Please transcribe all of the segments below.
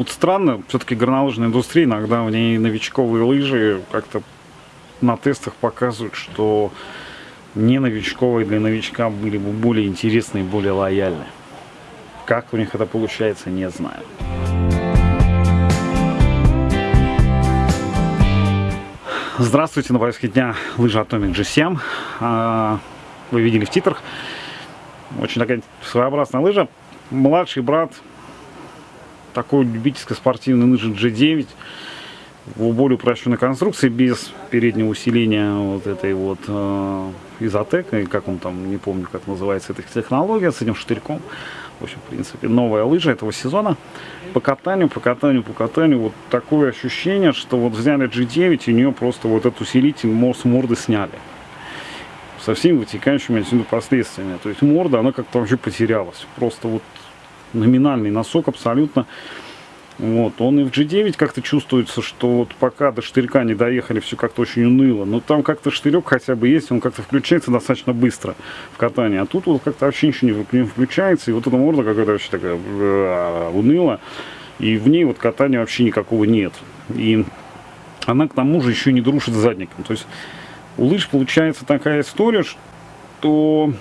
Вот странно, все-таки горнолыжная индустрия, иногда в ней новичковые лыжи как-то на тестах показывают, что не новичковые для новичка были бы более интересные более лояльны. Как у них это получается, не знаю. Здравствуйте, на повестке дня лыжи Atomic G7. А, вы видели в титрах. Очень такая своеобразная лыжа. Младший брат такой любительской спортивной лыжи G9 в более упрощенной конструкции, без переднего усиления вот этой вот э, изотека, как он там, не помню, как называется эта технология, с этим штырьком. В общем, в принципе, новая лыжа этого сезона. По катанию, по катанию, по катанию, вот такое ощущение, что вот взяли G9, и у нее просто вот этот усилитель с морды сняли. Со всеми вытекающими отсюда последствиями. То есть морда, она как-то вообще потерялась. Просто вот номинальный носок абсолютно. Вот, он и в G9 как-то чувствуется, что вот пока до штырька не доехали, все как-то очень уныло. Но там как-то штырек хотя бы есть, он как-то включается достаточно быстро в катании. А тут вот как-то вообще ничего не включается. И вот эта морда какая-то вообще такая э, уныла. И в ней вот катания вообще никакого нет. И она к тому же еще не дружит с задником. То есть у лыж получается такая история, что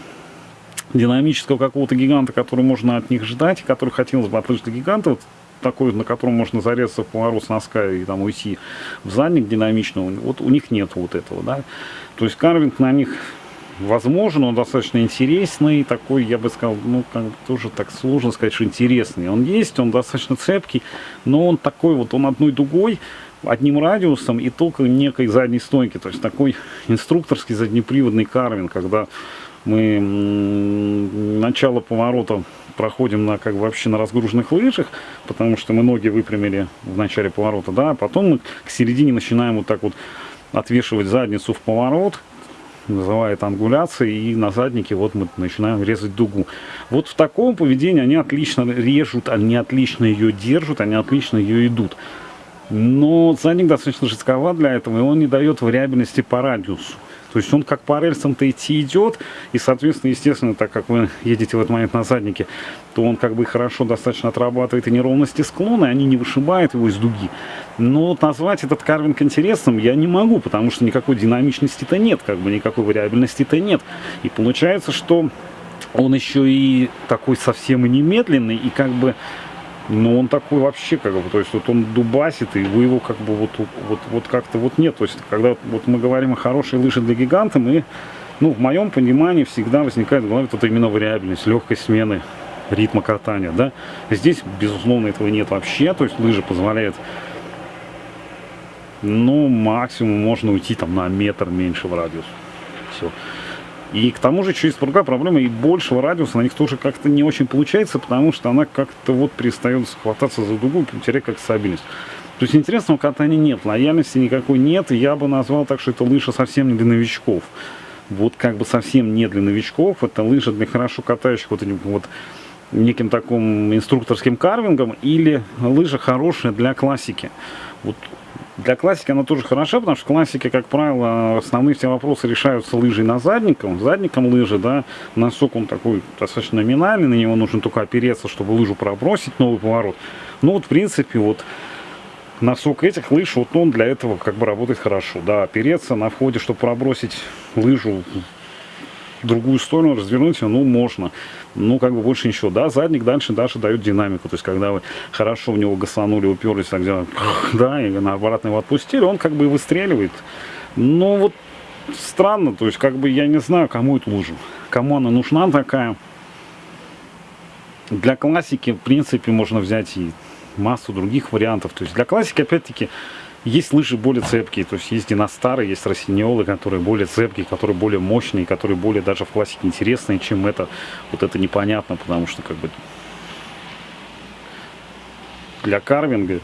динамического какого-то гиганта, который можно от них ждать, который хотелось бы от лыж до гиганта, вот такой, на котором можно зарезаться в поворот с носка и там уйти в задник динамично, вот у них нет вот этого, да. То есть карвинг на них возможен, он достаточно интересный, такой, я бы сказал, ну, как тоже так сложно сказать, что интересный. Он есть, он достаточно цепкий, но он такой вот, он одной дугой, одним радиусом и только некой задней стойки. То есть такой инструкторский заднеприводный карвинг, когда мы начало поворота проходим на как бы вообще на разгруженных лыжах, потому что мы ноги выпрямили в начале поворота, да, а потом мы к середине начинаем вот так вот отвешивать задницу в поворот, называет ангуляцией, и на заднике вот мы начинаем резать дугу. Вот в таком поведении они отлично режут, они отлично ее держат, они отлично ее идут. Но задник достаточно жестковат для этого, и он не дает вариабельности по радиусу. То есть он как по рельсам-то идти идет, и, соответственно, естественно, так как вы едете в этот момент на заднике, то он как бы хорошо достаточно отрабатывает и неровности склона, и они не вышибают его из дуги. Но вот назвать этот карвинг интересным я не могу, потому что никакой динамичности-то нет, как бы никакой вариабельности-то нет. И получается, что он еще и такой совсем и немедленный, и как бы ну, он такой вообще, как бы, то есть вот он дубасит, и вы его как бы вот, вот, вот как-то вот нет. То есть, когда вот мы говорим о хорошей лыже для гиганта, мы, ну, в моем понимании всегда возникает в голове вот именно вариабельность, легкость смены ритма катания, да. Здесь, безусловно, этого нет вообще, то есть лыжа позволяет, ну, максимум можно уйти там на метр меньше в радиус. Все. И к тому же через другая проблема и большего радиуса на них тоже как-то не очень получается, потому что она как-то вот перестает хвататься за дугу и теряет как стабильность. То есть интересного катания нет, лояльности никакой нет, я бы назвал так, что это лыжа совсем не для новичков. Вот как бы совсем не для новичков, это лыжа для хорошо катающих вот этим вот неким таким инструкторским карвингом или лыжа хорошая для классики. Вот для классики она тоже хороша, потому что в классике, как правило, основные все вопросы решаются лыжей на задником. Задником лыжи, да, носок он такой достаточно номинальный, на него нужно только опереться, чтобы лыжу пробросить, новый поворот. Ну вот, в принципе, вот носок этих лыж, вот он для этого как бы работает хорошо. Да, опереться на входе, чтобы пробросить лыжу другую сторону, развернуть ну, можно. Ну, как бы больше ничего. Да, задник дальше даже дает динамику. То есть, когда вы хорошо в него гасанули, уперлись, так делаем, да, и на обратно его отпустили, он как бы выстреливает. Но вот странно, то есть, как бы я не знаю, кому эту лыжу. Кому она нужна такая. Для классики, в принципе, можно взять и массу других вариантов. То есть, для классики, опять-таки, есть лыжи более цепкие, то есть есть династары, есть росиньолы, которые более цепкие, которые более мощные, которые более даже в классике интересные, чем это. Вот это непонятно, потому что как бы для карвинга,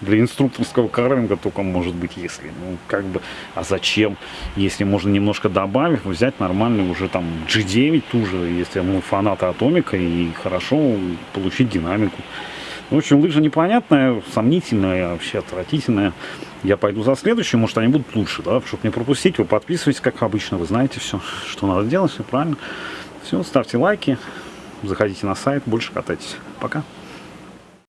для инструкторского карвинга только может быть если. Ну, как бы, а зачем? Если можно немножко добавив, взять нормальный уже там G9 ту же, если мы фанаты Атомика, и хорошо получить динамику. В общем, лыжа непонятная, сомнительная, вообще отвратительная. Я пойду за следующим, может они будут лучше, да, чтобы не пропустить. Вы подписывайтесь, как обычно, вы знаете все, что надо делать, все правильно. Все, ставьте лайки, заходите на сайт, больше катайтесь. Пока.